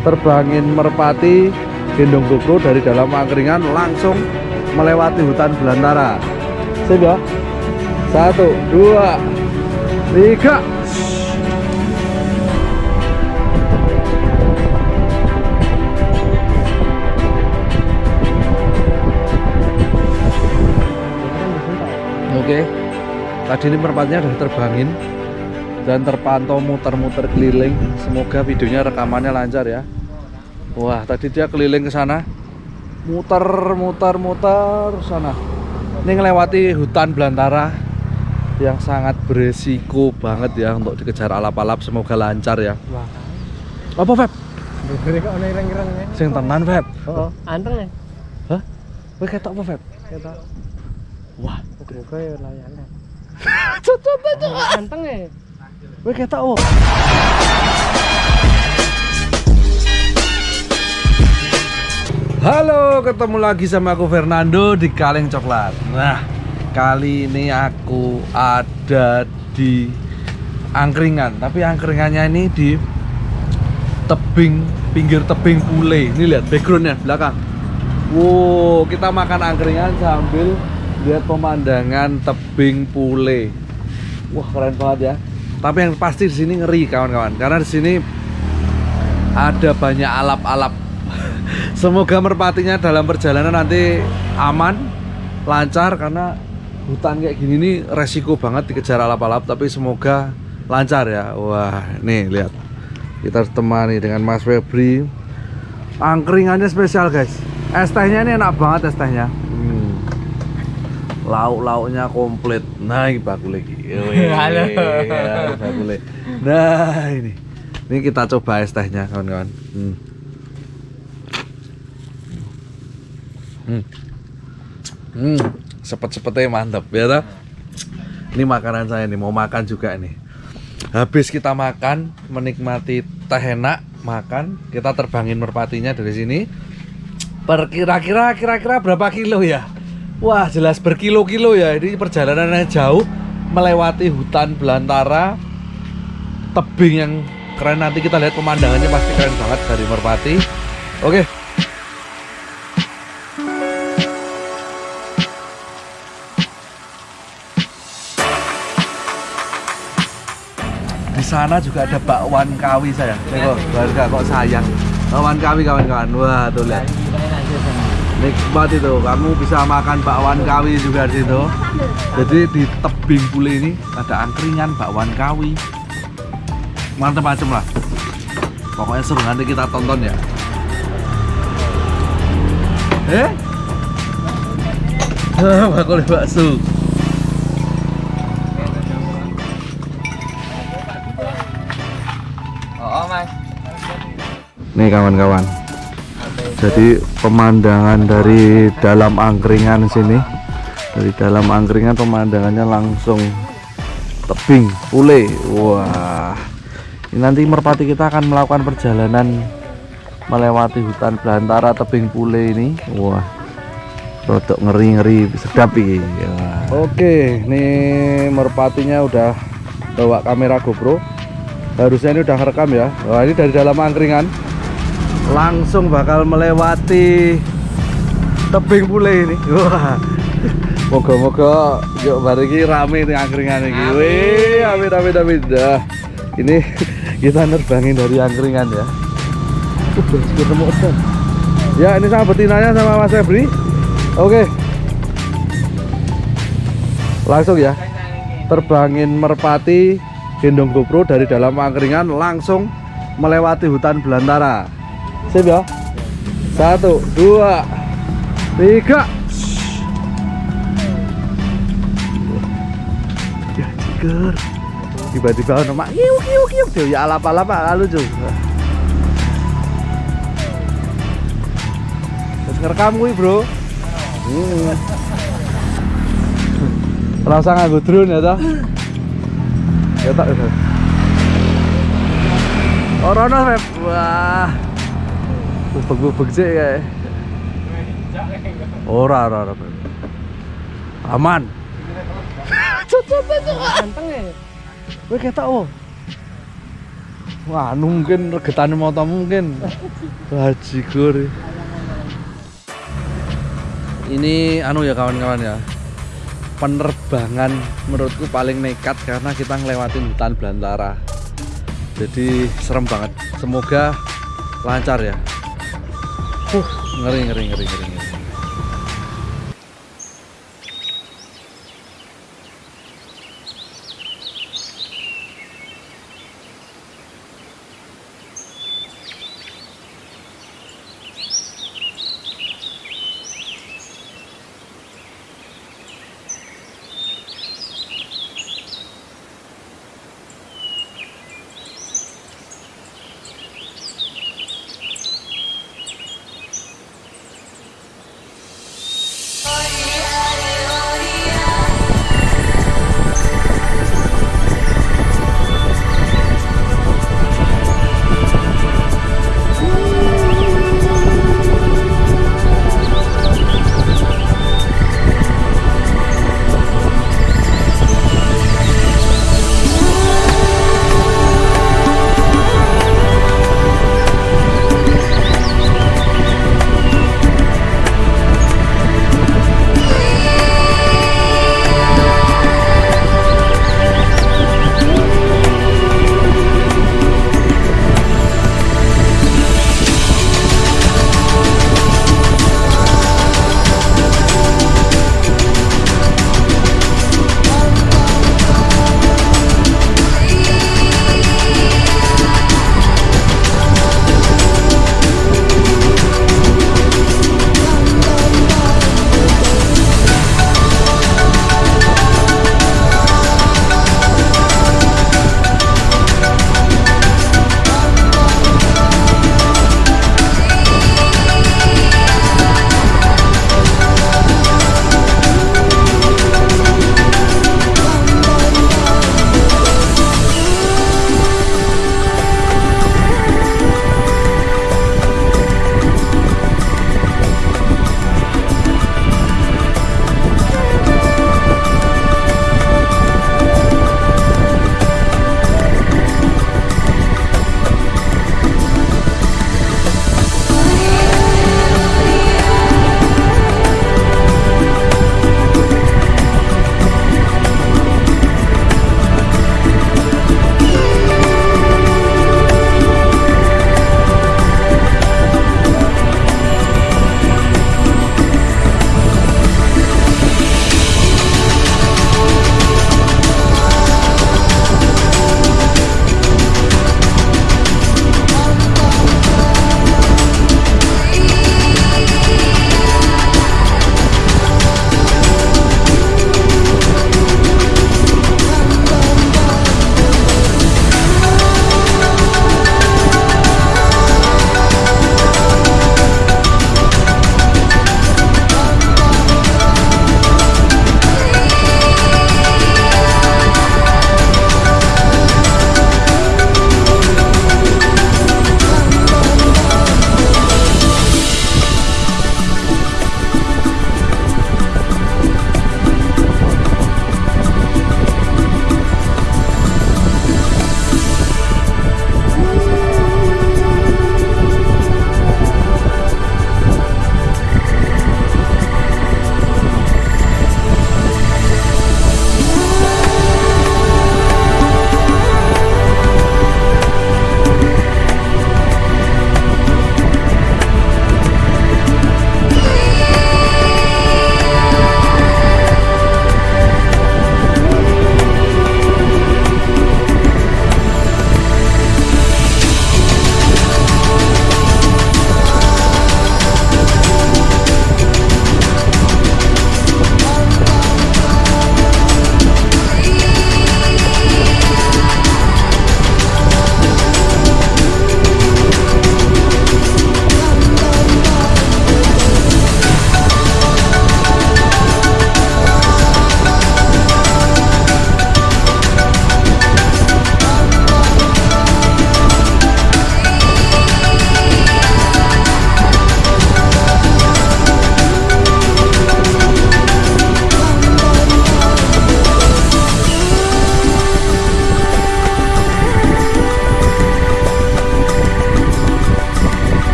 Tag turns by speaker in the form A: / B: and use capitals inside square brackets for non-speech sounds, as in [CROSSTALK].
A: terbangin merpati gendong GoPro dari dalam angkringan langsung melewati hutan belantara. Ya satu dua tiga. Oke, tadi ini merpatinya sudah terbangin dan terpantau muter-muter keliling. Semoga videonya rekamannya lancar ya. Wah, tadi dia keliling ke sana, muter, muter, muter sana. Ini ngelewati hutan belantara yang sangat beresiko banget ya untuk dikejar alap-alap. Semoga lancar ya.
B: Wah.
A: Apa Feb?
B: Ya.
A: Sing tenan Feb.
B: Oh, anteng ya.
A: Hah? Kowe ketok apa Feb?
B: Kita
A: Wah,
B: muga ya layane.
A: cocok aja.
B: Anteng ya.
A: Kowe ketok oh. Halo, ketemu lagi sama aku Fernando di Kaleng Coklat. Nah, kali ini aku ada di angkringan, tapi angkringannya ini di tebing pinggir tebing Pule. Ini lihat backgroundnya belakang. Wow, kita makan angkringan sambil lihat pemandangan tebing Pule. Wah, keren banget ya. Tapi yang pasti di sini ngeri kawan-kawan, karena di sini ada banyak alap-alap. [LAUGHS] Semoga merpatinya dalam perjalanan nanti aman, lancar karena hutan kayak gini nih resiko banget dikejar alap-alap tapi semoga lancar ya. Wah, nih lihat. Kita temani dengan Mas Febri. Angkringannya spesial, guys. Es tehnya ini enak banget es tehnya. Lauk-lauknya komplit. Nah, ini bakul lagi. [LAUGHS]
B: Halo.
A: Bakule. Nah, ini. Ini kita coba es tehnya, kawan-kawan. Hmm. Hmm. Hmm, sepet-sepetnya mantap ya toh? Ini makanan saya nih, mau makan juga nih. Habis kita makan, menikmati teh enak, makan, kita terbangin merpatinya dari sini. Perkira-kira kira-kira berapa kilo ya? Wah, jelas berkilo-kilo ya. Ini perjalanannya jauh melewati hutan belantara tebing yang keren nanti kita lihat pemandangannya pasti keren banget dari merpati. Oke, di sana juga ada bakwan kawi saya. Nih kok, kok sayang. Bakwan kawi kawan-kawan. Wah, tuh lihat. Nikmat itu. Kamu bisa makan bakwan kawi juga di situ. Jadi di tebing pule ini ada angkringan bakwan kawi. Mantep macem lah. Pokoknya seru nanti kita tonton ya. Eh? [LAUGHS] Bakul bakso.
B: Oh, Mas.
A: Nih kawan-kawan. Jadi pemandangan dari dalam angkringan sini, dari dalam angkringan pemandangannya langsung tebing pule. Wah, ini nanti merpati kita akan melakukan perjalanan melewati hutan belantara tebing pule ini. Wah, rodok ngeri-ngeri sedap ini. Oke, nih merpatinya udah bawa kamera GoPro. Harusnya ini udah rekam ya. Wah, ini dari dalam angkringan langsung bakal melewati tebing pule ini. Wah. Moga-moga yuk bariki rame nih angkringan ini. Wih, amin amin amin. Dah. Ini kita nerbangin dari angkringan ya. Udah ketemu udah. Ya, ini sama betinanya sama Mas Febri. Oke. Langsung ya. Terbangin merpati gendong GoPro dari dalam angkringan langsung melewati hutan belantara. Sip ya. Satu, dua, tiga. Ya ciker. Tiba-tiba ono mak kiu kiu kiu Duh, ya alap-alap lalu lucu. Terus ngerekam kuwi, Bro. Hmm. Rasa nganggo drone ya toh? Ya tak ya. Ora. Wah. Bubeg-bubeg sih kayak. Ora, ora, ora. Aman. Cocok cocok.
B: Anteng ya.
A: Kowe ketok oh. anu mungkin regetane motomu mungkin bajigur ini anu ya kawan-kawan ya penerbangan menurutku paling nekat karena kita ngelewatin hutan belantara jadi serem banget semoga lancar ya uh ngeri ngeri ngeri ngeri